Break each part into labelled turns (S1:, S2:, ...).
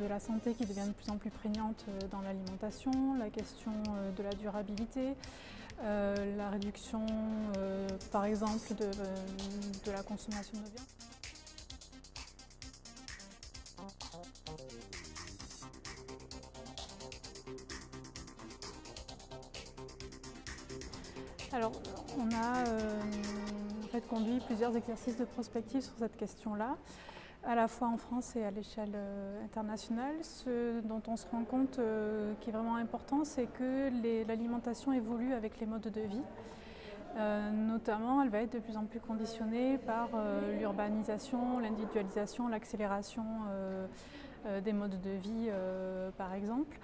S1: de la santé qui devient de plus en plus prégnante euh, dans l'alimentation, la question euh, de la durabilité, euh, la réduction par exemple de, la consommation de viande. Alors on a fait conduit plusieurs exercices de prospective sur cette question-là à la fois en France et à l'échelle euh, internationale. Ce dont on se rend compte euh, qui est vraiment important, c'est que l'alimentation évolue avec les modes de vie. Euh, notamment, elle va être de plus en plus conditionnée par l'urbanisation, l'individualisation, l'accélération des modes de vie, par exemple.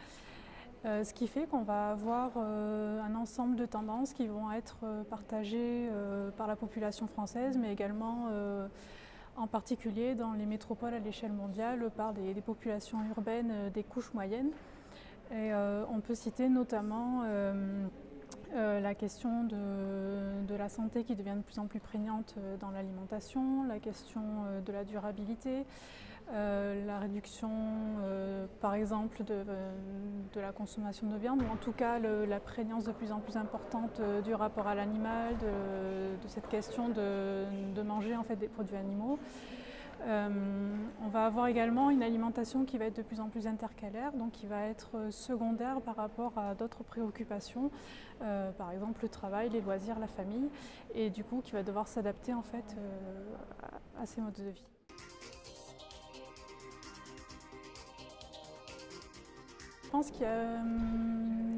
S1: ce qui fait qu'on va avoir un ensemble de tendances qui vont être partagées par la population française, mais également en particulier dans les métropoles à l'échelle mondiale par des, populations urbaines euh, des couches moyennes. Et euh, on peut citer notamment euh, la question de, la santé qui devient de plus en plus prégnante dans l'alimentation, la question de la durabilité, la réduction par exemple de, la consommation de viande, ou en tout cas la prégnance de plus en plus importante du rapport à l'animal, de, cette question de, manger en fait des produits animaux. Euh, on va avoir également une alimentation qui va être de plus en plus intercalaire, donc qui va être secondaire par rapport à d'autres préoccupations, euh, par exemple le travail, les loisirs, la famille, et du coup qui va devoir s'adapter en fait euh, à ces modes de vie. Je pense qu'il y a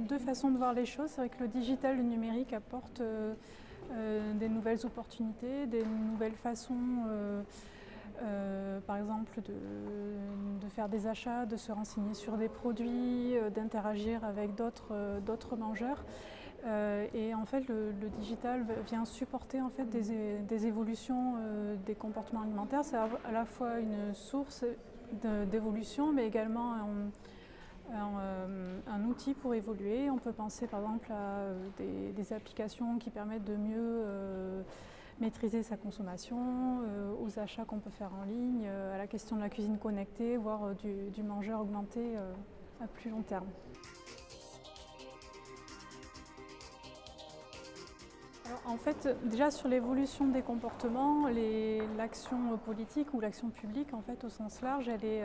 S1: deux façons de voir les choses. C'est vrai que le digital, le numérique apporte des nouvelles opportunités, des nouvelles façons euh, par exemple de, faire des achats, de se renseigner sur des produits, euh, d'interagir avec d'autres euh, mangeurs. et en fait, le, digital vient supporter en fait, des, évolutions des comportements alimentaires. C'est à, la fois une source d'évolution, mais également outil pour évoluer. On peut penser par exemple à des, applications qui permettent de mieux maîtriser sa consommation, euh, aux achats qu'on peut faire en ligne, euh, à la question de la cuisine connectée, voire euh, du, mangeur augmenté à plus long terme. En fait, déjà sur l'évolution des comportements, l'action politique ou l'action publique, en fait, au sens large, elle est,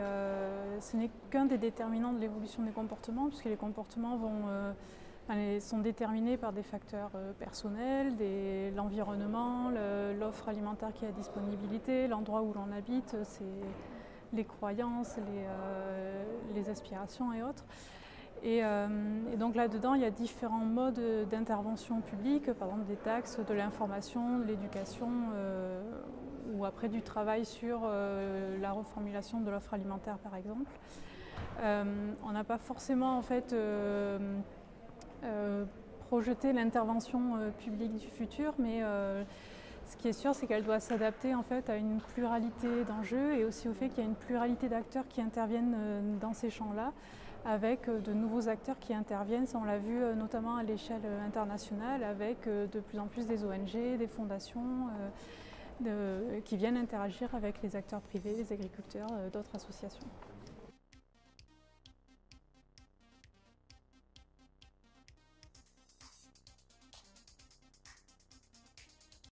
S1: ce n'est qu'un des déterminants de l'évolution des comportements, puisque les comportements vont sont déterminées par des facteurs euh, personnels, l'environnement, l'offre alimentaire qui est à disponibilité, l'endroit où l'on habite, les croyances, euh, les, aspirations et autres. Euh, et, donc là-dedans, il y a différents modes d'intervention publique, par exemple des taxes, de l'information, de l'éducation, ou après du travail sur la reformulation de l'offre alimentaire, par exemple. on n'a pas forcément en fait euh, l'intervention euh, publique du futur, mais euh, ce qui est sûr, c'est qu'elle doit s'adapter en fait à une pluralité d'enjeux et aussi au fait qu'il y a une pluralité d'acteurs qui interviennent dans ces champs-là, avec de nouveaux acteurs qui interviennent. Ça, on l'a vu notamment à l'échelle internationale, avec de plus en plus des ONG, des fondations qui viennent interagir avec les acteurs privés, les agriculteurs, d'autres associations.